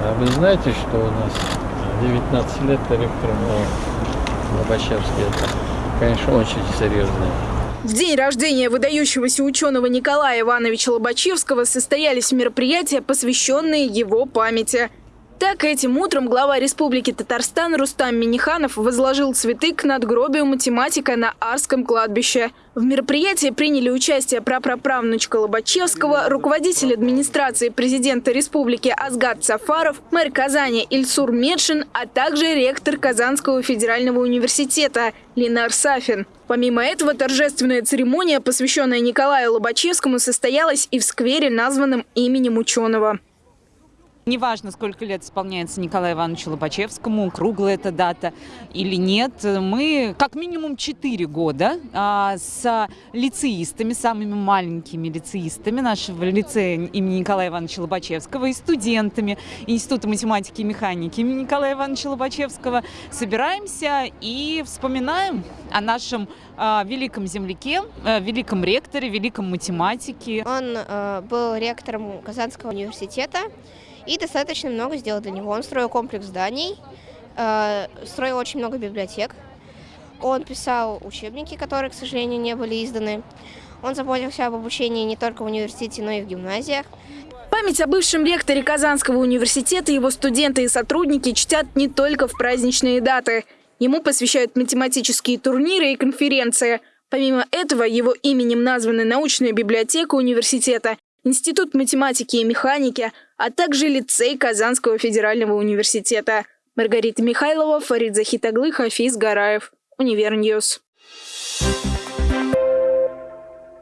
А вы знаете, что у нас 19 лет ректором Лобачевский? Это, конечно, очень серьезно. В день рождения выдающегося ученого Николая Ивановича Лобачевского состоялись мероприятия, посвященные его памяти. Так, этим утром глава Республики Татарстан Рустам Миниханов возложил цветы к надгробию математика на Арском кладбище. В мероприятии приняли участие прапраправнучка Лобачевского, руководитель администрации президента республики Азгат Сафаров, мэр Казани Ильсур Медшин, а также ректор Казанского федерального университета Ленар Сафин. Помимо этого, торжественная церемония, посвященная Николаю Лобачевскому, состоялась и в сквере, названном именем ученого. Неважно, сколько лет исполняется Николаю Ивановичу Лобачевскому, круглая эта дата или нет, мы как минимум 4 года а, с лицеистами, самыми маленькими лицеистами нашего лицея имени Николая Ивановича Лобачевского и студентами Института математики и механики имени Николая Ивановича Лобачевского собираемся и вспоминаем о нашем а, великом земляке, а, великом ректоре, великом математике. Он а, был ректором Казанского университета и достаточно много сделал для него. Он строил комплекс зданий, э, строил очень много библиотек. Он писал учебники, которые, к сожалению, не были изданы. Он заботился об обучении не только в университете, но и в гимназиях. Память о бывшем ректоре Казанского университета его студенты и сотрудники чтят не только в праздничные даты. Ему посвящают математические турниры и конференции. Помимо этого, его именем названы научная библиотека университета Институт математики и механики, а также лицей Казанского федерального университета. Маргарита Михайлова, Фарид Захитаглы, Хафиз Гараев. Univer News. Thank